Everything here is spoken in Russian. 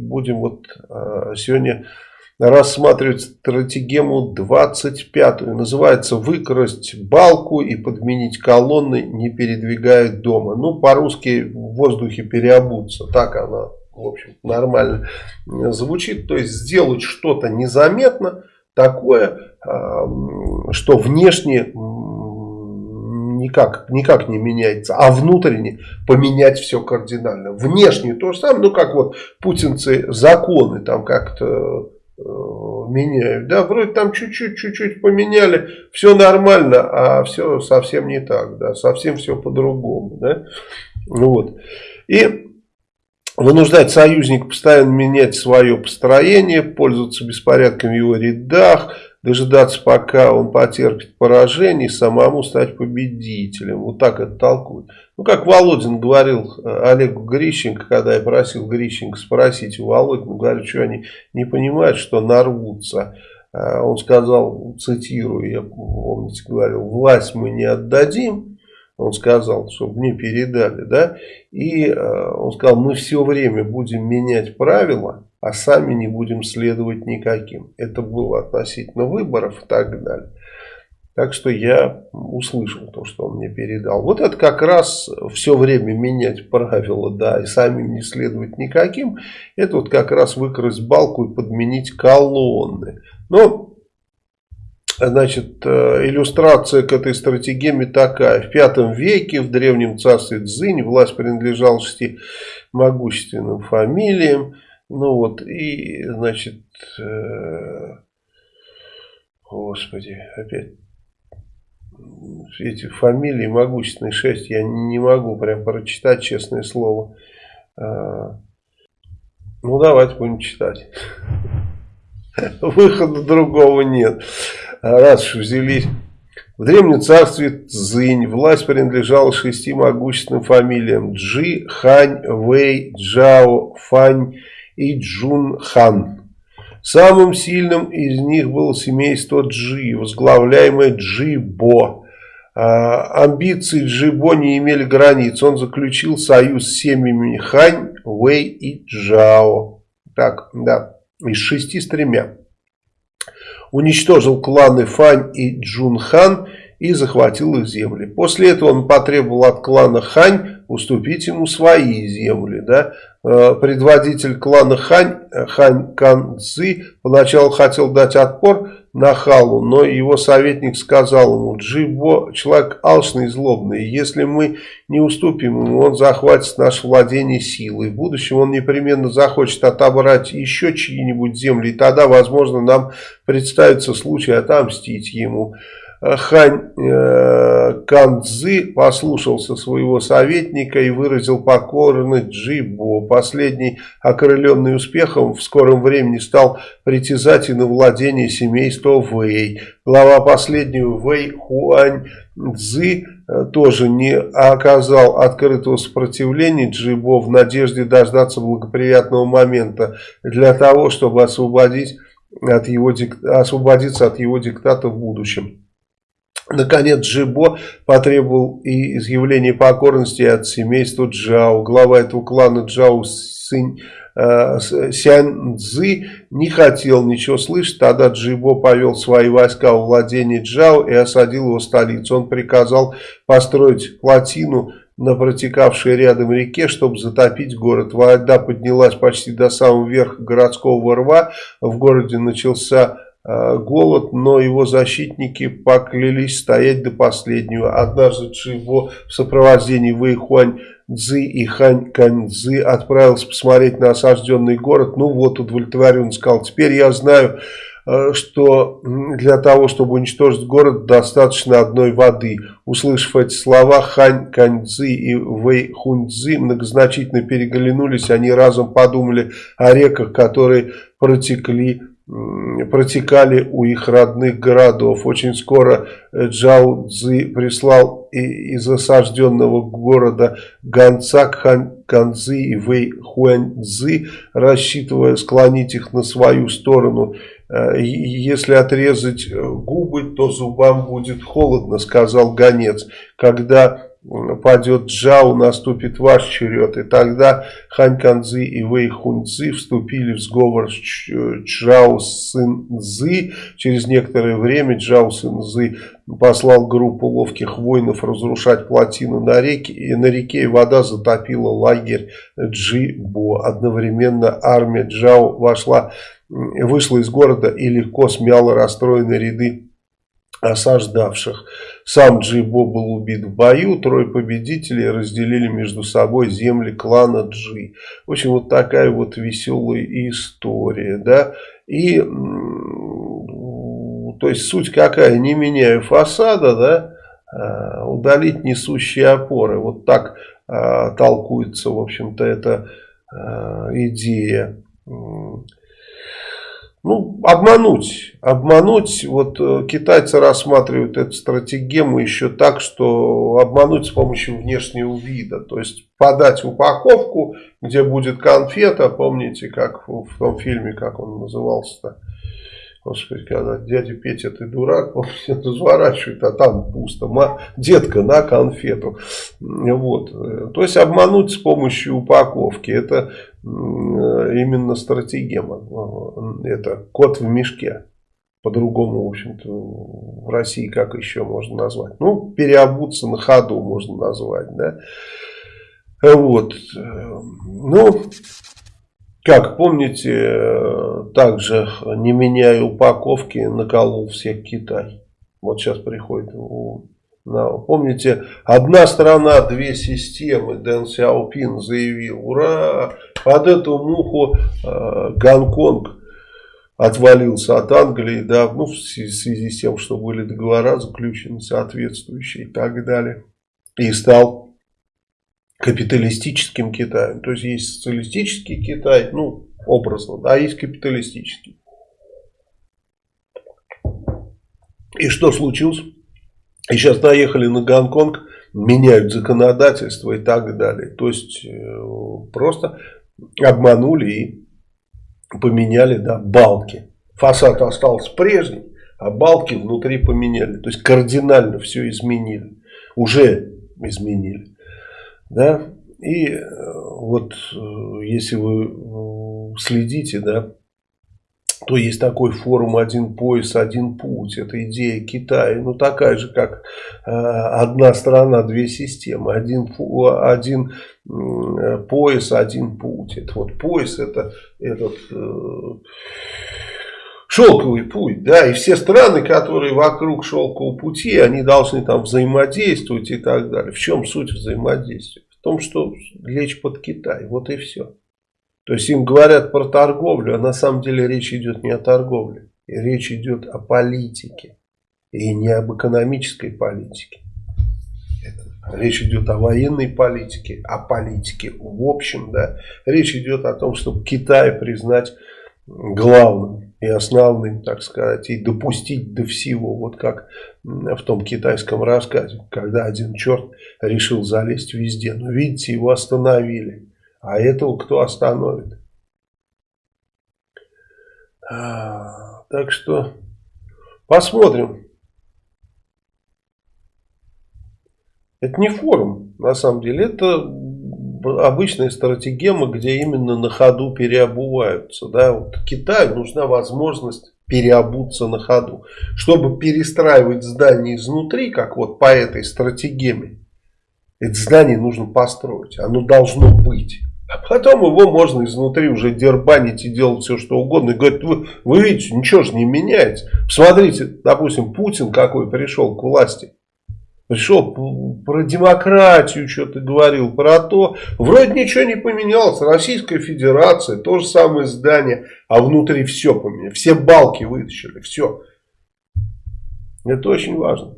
будем вот э, сегодня рассматривать стратегему 25 называется «Выкрасть балку и подменить колонны, не передвигая дома». Ну, по-русски в воздухе переобуться, так она, в общем, нормально звучит. То есть сделать что-то незаметно, такое, что внешне никак, никак не меняется, а внутренне поменять все кардинально. Внешне то же самое, ну как вот путинцы законы там как-то э, меняют, да, вроде там чуть-чуть, чуть-чуть поменяли, все нормально, а все совсем не так, да, совсем все по-другому, да, вот. И вынуждать союзника постоянно менять свое построение, пользоваться беспорядком в его рядах, дожидаться, пока он потерпит поражение, и самому стать победителем. Вот так это толкует. Ну, как Володин говорил э, Олегу Грищенко, когда я просил Грищенко спросить у Володина, говорю, что они не понимают, что нарвутся. Э, он сказал, цитирую, я, помните, говорил, власть мы не отдадим, он сказал, чтобы мне передали, да, и э, он сказал, мы все время будем менять правила, а сами не будем следовать никаким. Это было относительно выборов и так далее. Так что я услышал то, что он мне передал. Вот это как раз все время менять правила, да, и самим не следовать никаким. Это вот как раз выкрасть балку и подменить колонны. Но, значит, э, иллюстрация к этой стратегии такая. В пятом веке в древнем царстве Цзинь власть принадлежала шести могущественным фамилиям. Ну вот, и, значит, э, господи, опять эти фамилии могущественные шесть, я не могу прям прочитать, честное слово. Э, ну, давайте будем читать. Выхода другого нет. Раз взялись... В древнем царстве Цзинь власть принадлежала шести могущественным фамилиям Джи, Хань, Вэй, Джао, Фань и Джун Хан. Самым сильным из них было семейство Джи, возглавляемое Джибо. А, амбиции Джибо не имели границ. Он заключил союз с семьями Хань, Вэй и Джао. Так, да, из шести с тремя. Уничтожил кланы Фань и Джун Хан и захватил их земли. После этого он потребовал от клана Хань уступить ему свои земли. Да? Э, предводитель клана Хань, Хань Кан Цзи, поначалу хотел дать отпор Нахалу, но его советник сказал ему, Джибо человек алчный и злобный, если мы не уступим ему, он захватит наше владение силой. В будущем он непременно захочет отобрать еще чьи-нибудь земли, и тогда, возможно, нам представится случай отомстить ему. Хань э, Канцзы послушался своего советника и выразил покорность Джибо. Последний, окрыленный успехом, в скором времени стал притязать и на владение семейства Вэй. Глава последнего Вэй Хуань Цзы э, тоже не оказал открытого сопротивления Джибо в надежде дождаться благоприятного момента для того, чтобы освободить от его, освободиться от его диктата в будущем. Наконец Джибо потребовал и изъявления покорности от семейства Джао. Глава этого клана Джао Синь, э, Сянь Цзы не хотел ничего слышать. Тогда Джибо повел свои войска в владение Джао и осадил его столицу. Он приказал построить плотину на протекавшей рядом реке, чтобы затопить город. Вода поднялась почти до самого верха городского рва. В городе начался голод, но его защитники поклялись стоять до последнего. Однажды Чжибо в сопровождении Вэй Хуань Цзы и Хань Кань Цзы отправился посмотреть на осажденный город. Ну вот, удовлетворен сказал, теперь я знаю, э, что для того, чтобы уничтожить город, достаточно одной воды. Услышав эти слова, Хань Каньцзи и Вэй Хуньцзи многозначительно переглянулись. Они разом подумали о реках, которые протекли протекали у их родных городов. Очень скоро э, Джао Цзи прислал из осажденного города гонца к Хан Канцзи и Вэй Хуань Цзи, рассчитывая склонить их на свою сторону. Э, «Если отрезать э, губы, то зубам будет холодно», сказал гонец. Когда падет Джао, наступит ваш черед. И тогда Хань Канзы и Вэй Хунцзы вступили в сговор с Чжао Сын. Через некоторое время Джао Сын послал группу ловких воинов разрушать плотину на реке, и на реке вода затопила лагерь Джибо. Одновременно армия Джао вошла, вышла из города и легко смяла расстроенные ряды осаждавших. Сам Джибо был убит в бою, трое победителей разделили между собой земли клана Джи. В общем, вот такая вот веселая история, да, и, то есть, суть какая, не меняя фасада, да, а, удалить несущие опоры, вот так а, толкуется, в общем-то, эта а, идея ну, обмануть. Обмануть, вот э, китайцы рассматривают эту стратегему еще так, что обмануть с помощью внешнего вида. То есть подать упаковку, где будет конфета, помните, как в том фильме, как он назывался-то, Господи, когда дядя Петя, ты дурак, он все разворачивает, а там пусто. Детка на конфету. Вот. То есть обмануть с помощью упаковки. Это именно стратегема. Это кот в мешке. По-другому, в общем-то, в России как еще можно назвать? Ну, переобуться на ходу можно назвать, да. Вот. Ну, как помните, также не меняя упаковки, наколол всех Китай. Вот сейчас приходит. Помните, одна страна, две системы. Дэн Сяопин заявил, ура, под эту муху э, Гонконг отвалился от Англии, да, ну, в связи с тем, что были договора заключены соответствующие и так далее. И стал капиталистическим Китаем. То есть есть социалистический Китай, ну, образно, да, есть капиталистический. И что случилось? И сейчас наехали на Гонконг, меняют законодательство и так далее. То есть э, просто обманули и поменяли да, балки. Фасад остался прежний, а балки внутри поменяли. То есть кардинально все изменили. Уже изменили. Да? И э, вот э, если вы э, следите, да, то есть такой форум «Один пояс, один путь». Это идея Китая, ну такая же, как э, одна страна, две системы. Один, один э, пояс, один путь. Это вот пояс, это этот... Э, шелковый путь, да, и все страны, которые вокруг шелкового пути, они должны там взаимодействовать и так далее. В чем суть взаимодействия? В том, что лечь под Китай, вот и все. То есть им говорят про торговлю, а на самом деле речь идет не о торговле, речь идет о политике и не об экономической политике. Речь идет о военной политике, о политике в общем, да. Речь идет о том, чтобы Китай признать главным и основным, так сказать, и допустить до всего, вот как в том китайском рассказе, когда один черт решил залезть везде. Но видите, его остановили. А этого кто остановит? А, так что посмотрим. Это не форум, на самом деле, это обычная стратегема, где именно на ходу переобуваются. Да? Вот Китаю нужна возможность переобуться на ходу. Чтобы перестраивать здание изнутри, как вот по этой стратегеме, это здание нужно построить. Оно должно быть. А потом его можно изнутри уже дербанить и делать все, что угодно. И говорит, вы, вы видите, ничего же не меняется. Посмотрите, допустим, Путин какой пришел к власти. Пришел про демократию что-то говорил, про то. Вроде ничего не поменялось. Российская Федерация, то же самое здание, а внутри все поменялось. Все балки вытащили, все. Это очень важно.